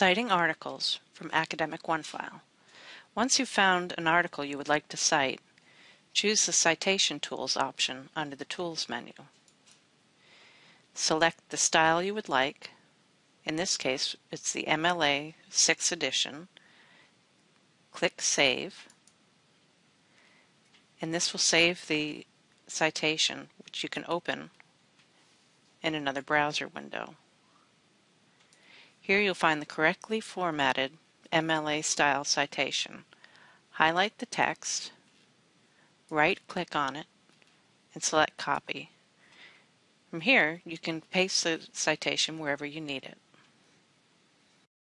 Citing articles from Academic OneFile. Once you've found an article you would like to cite, choose the Citation Tools option under the Tools menu. Select the style you would like. In this case, it's the MLA 6th edition. Click Save. And this will save the citation, which you can open in another browser window. Here you'll find the correctly formatted MLA style citation. Highlight the text, right-click on it, and select Copy. From here, you can paste the citation wherever you need it.